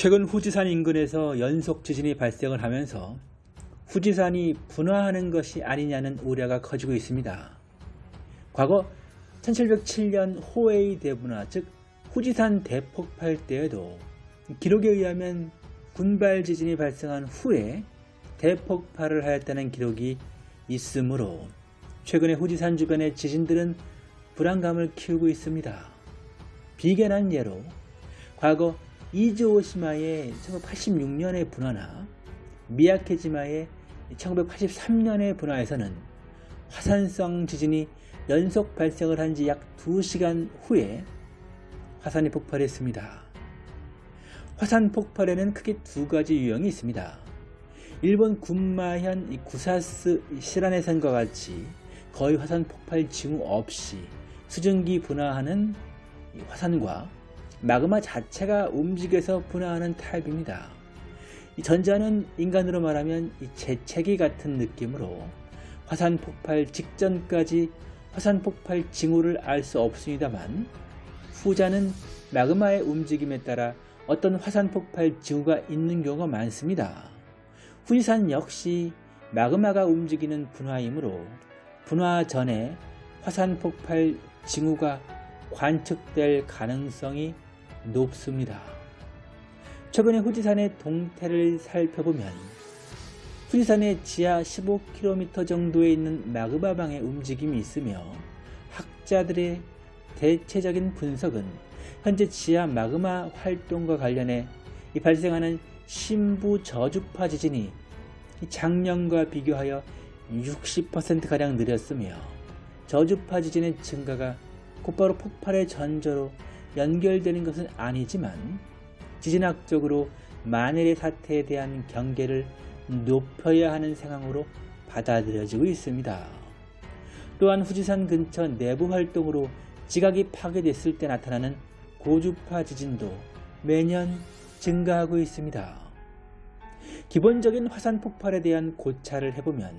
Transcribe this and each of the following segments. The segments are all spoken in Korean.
최근 후지산 인근에서 연속 지진이 발생을 하면서 후지산이 분화하는 것이 아니냐는 우려가 커지고 있습니다. 과거 1707년 호웨이 대분화 즉 후지산 대폭발 때에도 기록에 의하면 군발 지진이 발생한 후에 대폭발을 하였다는 기록이 있으므로 최근에 후지산 주변의 지진들은 불안감을 키우고 있습니다. 비견한 예로 과거 이즈오시마의 1986년의 분화나 미야케지마의 1983년의 분화에서는 화산성 지진이 연속 발생을 한 지 약 2시간 후에 화산이 폭발했습니다. 화산 폭발에는 크게 두 가지 유형이 있습니다. 일본 군마현 구사스 시라네산과 같이 거의 화산 폭발 징후 없이 수증기 분화하는 화산과 마그마 자체가 움직여서 분화하는 타입입니다. 전자는 인간으로 말하면 재채기 같은 느낌으로 화산 폭발 직전까지 화산 폭발 징후를 알 수 없습니다만 후자는 마그마의 움직임에 따라 어떤 화산 폭발 징후가 있는 경우가 많습니다. 후지산 역시 마그마가 움직이는 분화이므로 분화 전에 화산 폭발 징후가 관측될 가능성이 높습니다. 최근에 후지산의 동태를 살펴보면 후지산의 지하 15km 정도에 있는 마그마방의 움직임이 있으며 학자들의 대체적인 분석은 현재 지하 마그마 활동과 관련해 발생하는 신부 저주파 지진이 작년과 비교하여 60%가량 느렸으며 저주파 지진의 증가가 곧바로 폭발의 전조로 연결되는 것은 아니지만 지진학적으로 만일의 사태에 대한 경계를 높여야 하는 상황으로 받아들여지고 있습니다. 또한 후지산 근처 내부 활동으로 지각이 파괴됐을 때 나타나는 고주파 지진도 매년 증가하고 있습니다. 기본적인 화산 폭발에 대한 고찰을 해보면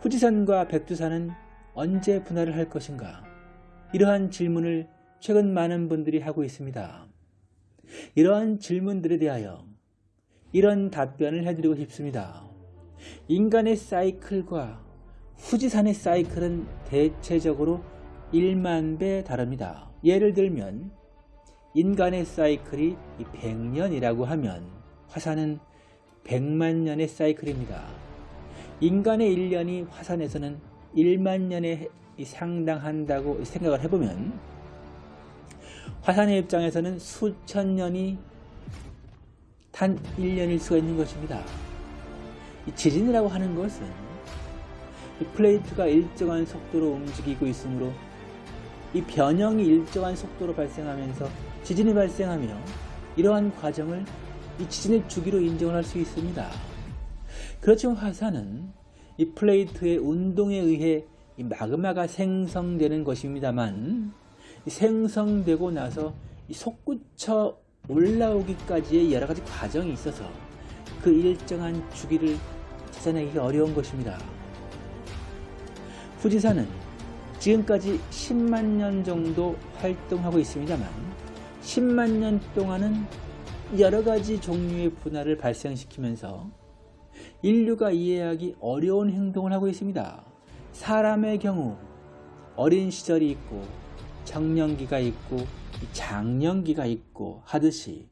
후지산과 백두산은 언제 분할을 할 것인가? 이러한 질문을 최근 많은 분들이 하고 있습니다. 이러한 질문들에 대하여 이런 답변을 해드리고 싶습니다. 인간의 사이클과 후지산의 사이클은 대체적으로 1만 배 다릅니다. 예를 들면 인간의 사이클이 100년이라고 하면 화산은 100만 년의 사이클입니다. 인간의 1년이 화산에서는 1만 년에 상당한다고 생각을 해보면 화산의 입장에서는 수천 년이 단 1년일 수가 있는 것입니다. 지진이라고 하는 것은 플레이트가 일정한 속도로 움직이고 있으므로 이 변형이 일정한 속도로 발생하면서 지진이 발생하며 이러한 과정을 이 지진의 주기로 인정을 할 수 있습니다. 그렇지만 화산은 이 플레이트의 운동에 의해 이 마그마가 생성되는 것입니다만 생성되고 나서 솟구쳐 올라오기까지의 여러 가지 과정이 있어서 그 일정한 주기를 찾아내기가 어려운 것입니다. 후지산은 지금까지 10만 년 정도 활동하고 있습니다만 10만 년 동안은 여러 가지 종류의 분화를 발생시키면서 인류가 이해하기 어려운 행동을 하고 있습니다. 사람의 경우 어린 시절이 있고 청년기가 있고 장년기가 있고 하듯이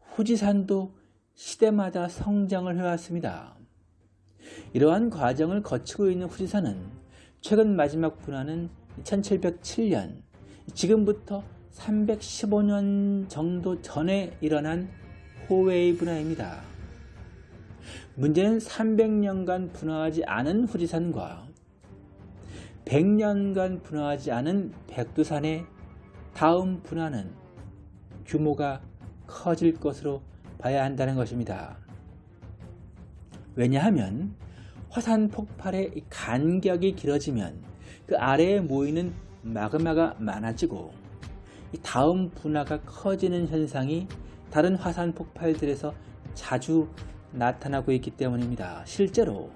후지산도 시대마다 성장을 해왔습니다. 이러한 과정을 거치고 있는 후지산은 최근 마지막 분화는 1707년 지금부터 315년 정도 전에 일어난 호웨이 분화입니다. 문제는 300년간 분화하지 않은 후지산과 100년간 분화하지 않은 백두산의 다음 분화는 규모가 커질 것으로 봐야 한다는 것입니다. 왜냐하면 화산 폭발의 간격이 길어지면 그 아래에 모이는 마그마가 많아지고 다음 분화가 커지는 현상이 다른 화산 폭발들에서 자주 나타나고 있기 때문입니다. 실제로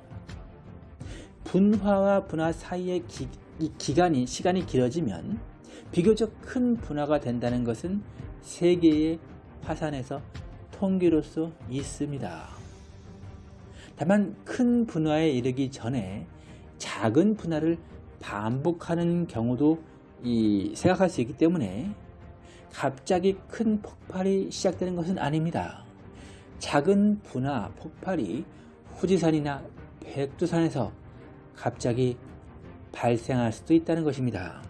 분화와 분화 사이의 기, 기간이 시간이 길어지면 비교적 큰 분화가 된다는 것은 세계의 화산에서 통계로서 있습니다. 다만 큰 분화에 이르기 전에 작은 분화를 반복하는 경우도 이 생각할 수 있기 때문에 갑자기 큰 폭발이 시작되는 것은 아닙니다. 작은 분화 폭발이 후지산이나 백두산에서 갑자기 발생할 수도 있다는 것입니다.